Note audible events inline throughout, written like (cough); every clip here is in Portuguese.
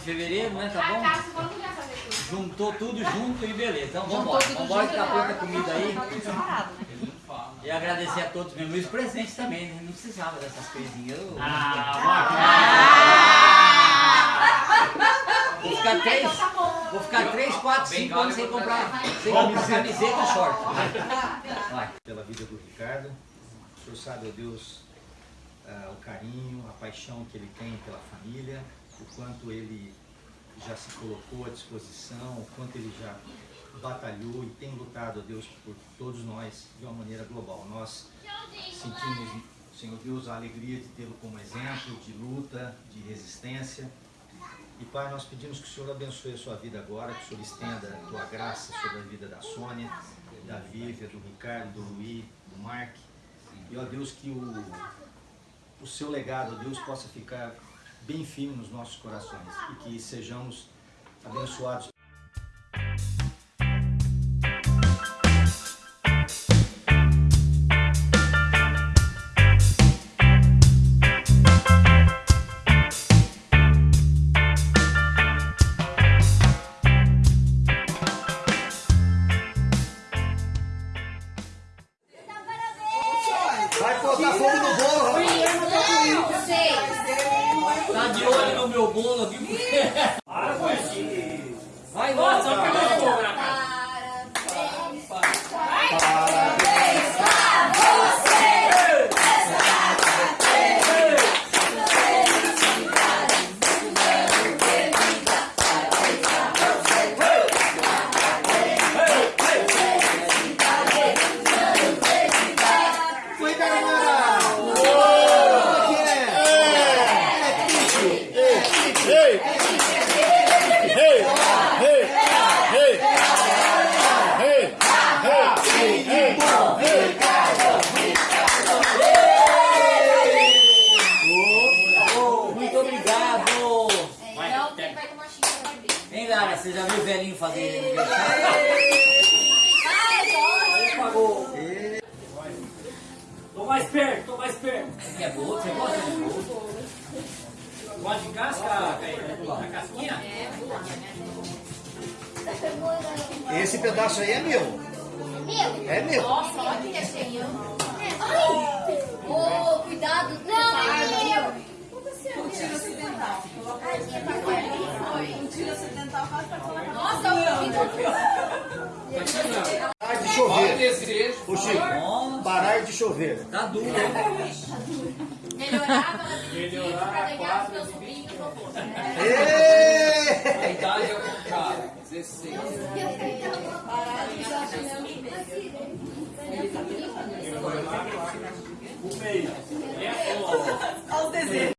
fevereiro, né? Tá bom? Vai fazer tudo? Juntou tudo junto e beleza. Então vamos embora. Vamos embora que tá pronta a comida aí. Separado, né? E agradecer a todos mesmo. E os presentes também, né? Não precisava dessas coisinhas. Eu- Vou ficar três, Então tá bom. vou ficar três, quatro, cinco anos sem comprar, sem comprar camiseta e short. Vai. pela vida do Ricardo. O senhor sabe, ó Deus, ah, o carinho, a paixão que ele tem pela família, o quanto ele já se colocou à disposição, o quanto ele já batalhou e tem lutado, ó Deus, por todos nós de uma maneira global. Nós sentimos, Senhor Deus, a alegria de tê-lo como exemplo de luta, de resistência. E Pai, nós pedimos que o Senhor abençoe a sua vida agora, que o Senhor estenda a tua graça sobre a vida da Sônia, da Vívia, do Ricardo, do Luiz, do Mark. E ó Deus, que o, o seu legado, Deus, possa ficar bem firme nos nossos corações e que sejamos abençoados. Muito obrigado. Não, quem vai tomar xícara de vinho? Hein, Lara, você já viu o velhinho fazer aniversário? Pagou. Tô mais perto, tô mais perto. Você é bolo? Você gosta de bolo? Gosta de casca, a casquinha? Esse pedaço aí é meu. É meu. Nossa, olha que recheio. Ô, cuidado, não, meu. Tiro ocidental. Um tiro ocidental quase pra colocar. Nossa, o Parar de chover. Ô Chico, parar de chover. Tá duro, hein? Melhorar a vida pra legar os meus sobrinhos no bolso. Ê! A idade é o cara, 16. O meio. É, ó. A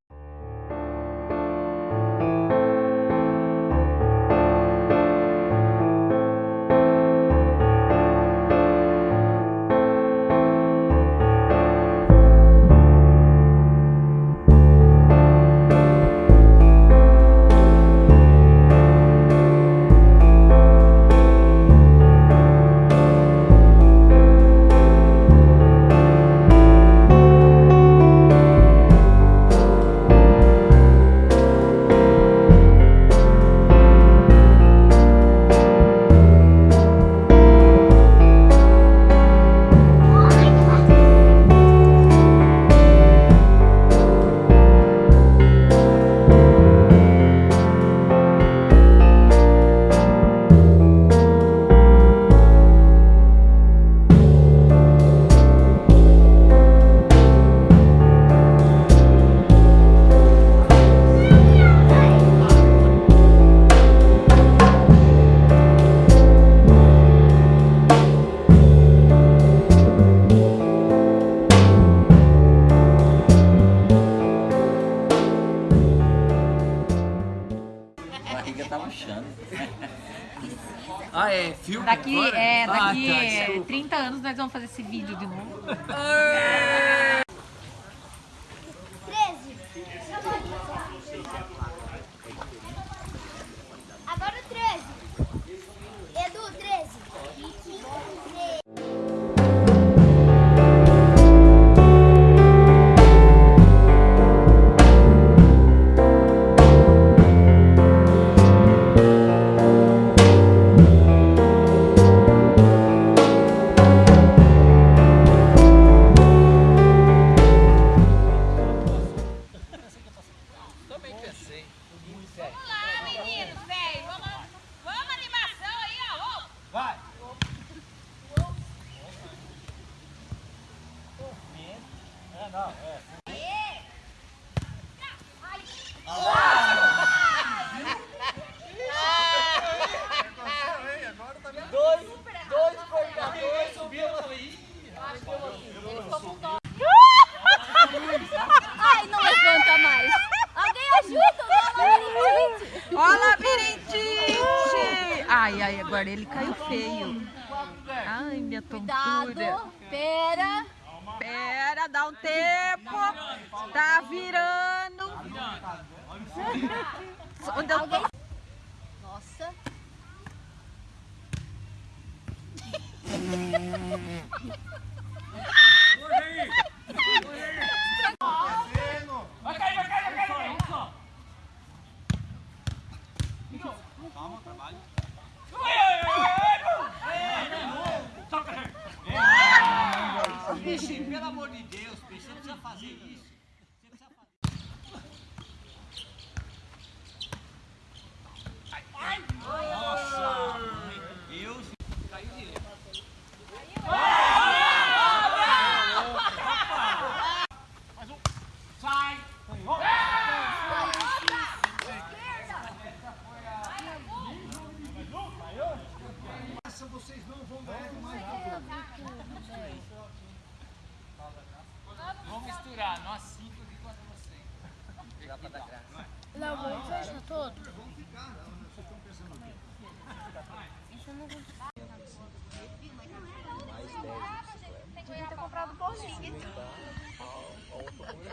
barriga tá murchando. (laughs) Ah, é? Filme Daqui, agora? é, Ah, daqui tá, é, desculpa. 30 anos nós vamos fazer esse vídeo de novo. Caiu feio. Ai, minha tontura. Cuidado. Pera. Pera, dá um tempo. Tá virando. Onde eu tô? Nossa. Vai cair, vai cair, vai cair. Peixe, pelo amor de Deus, peixe, você precisa fazer isso. Você precisa fazer. Nossa! Deus! Caiu direito. Sai! Vocês não vão ganhar mais. Vamos misturar, nós cinco aqui contra vocês. Não, vamos fechar todo.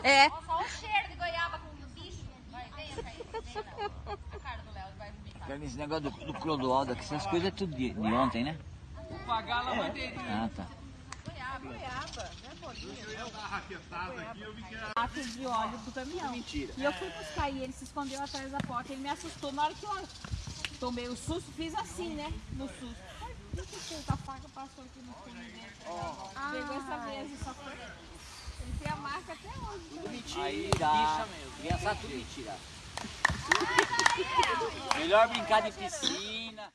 É. Só o cheiro de goiaba com o bicho. Vai. Vem, não. A cara do Léo vai vomitar. Esse negócio do, do Clodoaldo aqui, essas coisas é tudo de, de ontem, né? Vou pagar a lavanderia. Ah, tá. Lata de óleo do caminhão. Mentira. E eu fui buscar e ele se escondeu atrás da porta. Ele me assustou. Na hora que eu tomei o susto, fiz assim, né? No susto. Ai, eu soltar a faca, passou aqui no fundo dentro. Pegou essa mesa, só foi. Ele tem a marca até hoje. Aí dá. Criança tudo mentira. Melhor brincar de piscina.